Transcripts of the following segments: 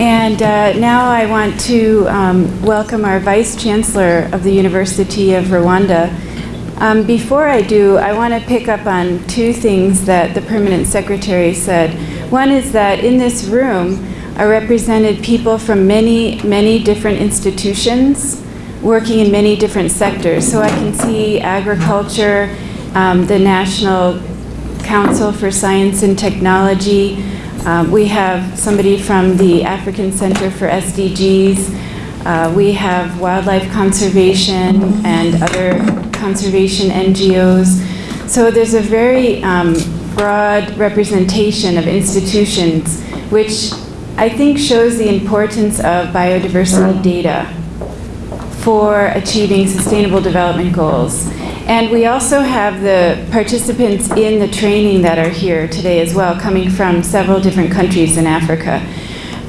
And uh, now I want to um, welcome our Vice Chancellor of the University of Rwanda. Um, before I do, I want to pick up on two things that the Permanent Secretary said. One is that in this room are represented people from many, many different institutions working in many different sectors. So I can see agriculture, um, the National Council for Science and Technology. Um, we have somebody from the African Center for SDGs. Uh, we have wildlife conservation and other conservation NGOs. So there's a very um, broad representation of institutions, which I think shows the importance of biodiversity data for achieving sustainable development goals. And we also have the participants in the training that are here today as well, coming from several different countries in Africa.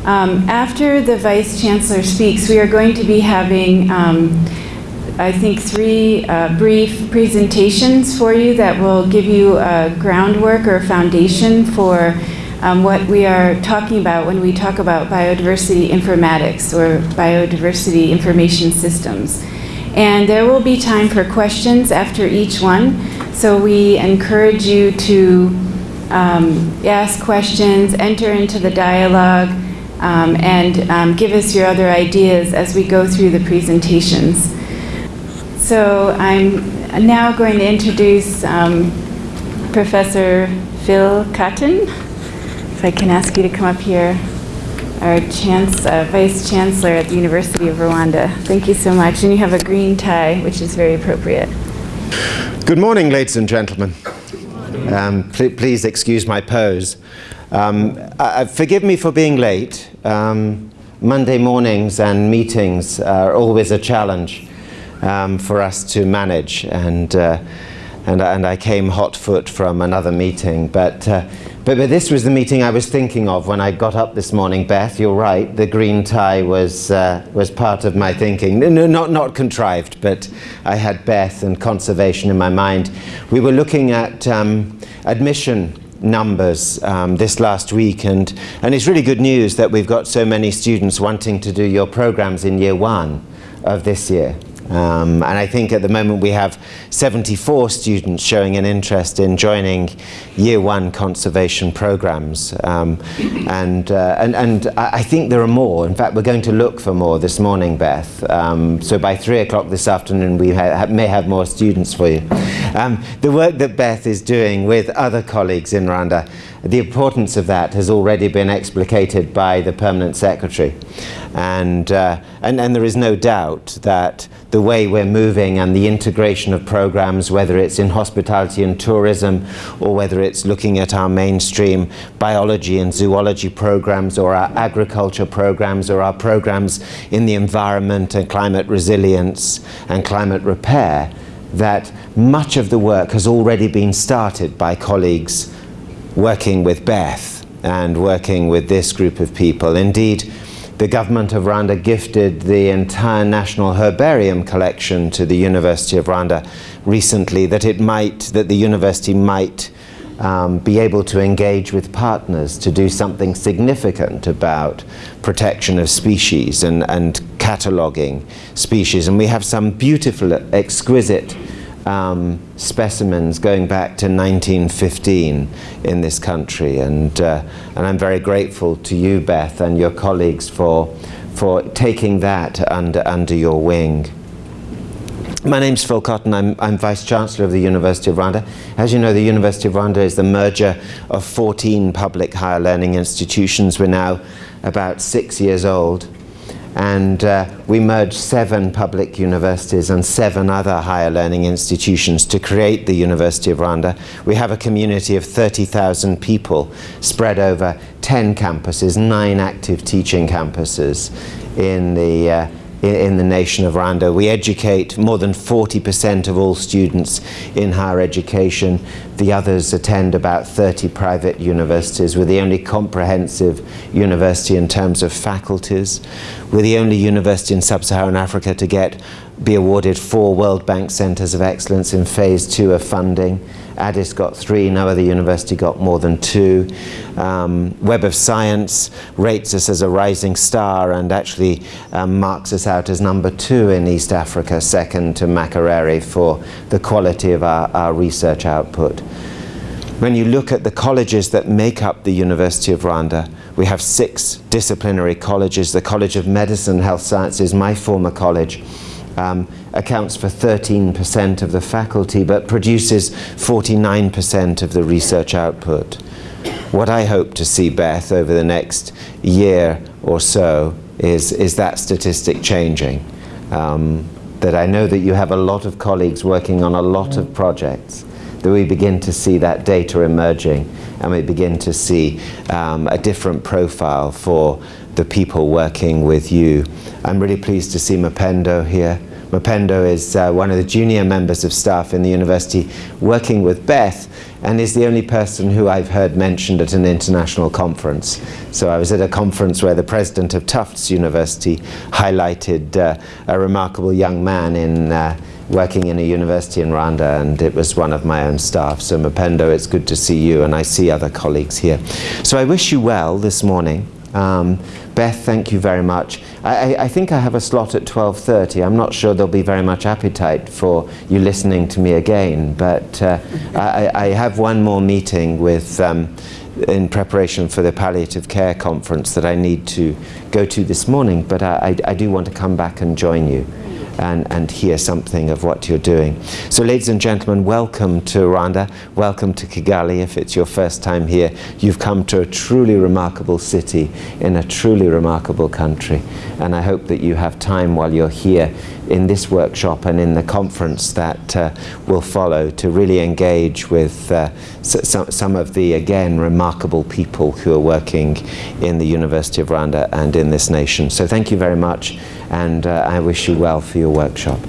Um, after the Vice Chancellor speaks, we are going to be having, um, I think, three uh, brief presentations for you that will give you a groundwork or a foundation for um, what we are talking about when we talk about biodiversity informatics or biodiversity information systems. And there will be time for questions after each one. So we encourage you to um, ask questions, enter into the dialogue, um, and um, give us your other ideas as we go through the presentations. So I'm now going to introduce um, Professor Phil Cotton. If I can ask you to come up here our chance, uh, Vice Chancellor at the University of Rwanda. Thank you so much. And you have a green tie, which is very appropriate. Good morning, ladies and gentlemen. Um, pl please excuse my pose. Um, uh, forgive me for being late. Um, Monday mornings and meetings are always a challenge um, for us to manage. And, uh, and, and I came hot foot from another meeting. But uh, but, but, this was the meeting I was thinking of when I got up this morning, Beth. You're right, the green tie was, uh, was part of my thinking. No, not, not contrived, but I had Beth and conservation in my mind. We were looking at um, admission numbers um, this last week, and, and it's really good news that we've got so many students wanting to do your programs in year one of this year. Um, and I think at the moment we have 74 students showing an interest in joining year one conservation programs. Um, and, uh, and, and I think there are more. In fact, we're going to look for more this morning, Beth. Um, so by three o'clock this afternoon, we ha may have more students for you. Um, the work that Beth is doing with other colleagues in Rwanda the importance of that has already been explicated by the permanent secretary. And, uh, and, and there is no doubt that the way we're moving and the integration of programs, whether it's in hospitality and tourism, or whether it's looking at our mainstream biology and zoology programs, or our agriculture programs, or our programs in the environment and climate resilience and climate repair, that much of the work has already been started by colleagues working with Beth and working with this group of people. Indeed, the government of Rwanda gifted the entire National Herbarium collection to the University of Rwanda recently that it might, that the university might um, be able to engage with partners to do something significant about protection of species and, and cataloguing species. And we have some beautiful, exquisite um, specimens going back to 1915 in this country. And, uh, and I'm very grateful to you, Beth, and your colleagues for, for taking that under, under your wing. My name's Phil Cotton. I'm, I'm Vice-Chancellor of the University of Rwanda. As you know, the University of Rwanda is the merger of 14 public higher learning institutions. We're now about six years old and uh, we merged seven public universities and seven other higher learning institutions to create the University of Rwanda. We have a community of 30,000 people spread over 10 campuses, nine active teaching campuses in the uh, in, the nation of Rwanda. We educate more than 40% of all students in higher education. The others attend about 30 private universities. We're the only comprehensive university in terms of faculties. We're the only university in sub-Saharan Africa to get be awarded four World Bank Centers of Excellence in phase two of funding Addis got three, no other university got more than two. Um, Web of Science rates us as a rising star and actually um, marks us out as number two in East Africa, second to Makerere for the quality of our, our research output. When you look at the colleges that make up the University of Rwanda, we have six disciplinary colleges. The College of Medicine and Health Sciences, my former college, um, accounts for 13% of the faculty but produces 49% of the research output. What I hope to see, Beth, over the next year or so is, is that statistic changing. Um, that I know that you have a lot of colleagues working on a lot of projects that we begin to see that data emerging and we begin to see um, a different profile for the people working with you. I'm really pleased to see Mapendo here. Mapendo is uh, one of the junior members of staff in the university working with Beth and is the only person who I've heard mentioned at an international conference. So I was at a conference where the president of Tufts University highlighted uh, a remarkable young man in uh, working in a university in Rwanda and it was one of my own staff. So Mapendo, it's good to see you and I see other colleagues here. So I wish you well this morning. Um, Beth, thank you very much. I, I, think I have a slot at 12.30. I'm not sure there'll be very much appetite for you listening to me again, but uh, I, I, have one more meeting with, um, in preparation for the palliative care conference that I need to go to this morning, but I, I do want to come back and join you and, and hear something of what you're doing. So ladies and gentlemen, welcome to Rwanda, welcome to Kigali. If it's your first time here, you've come to a truly remarkable city in a truly remarkable country. And I hope that you have time while you're here in this workshop and in the conference that uh, will follow to really engage with uh, some, some of the, again, remarkable people who are working in the University of Rwanda and in this nation. So thank you very much and uh, I wish you well for your workshop.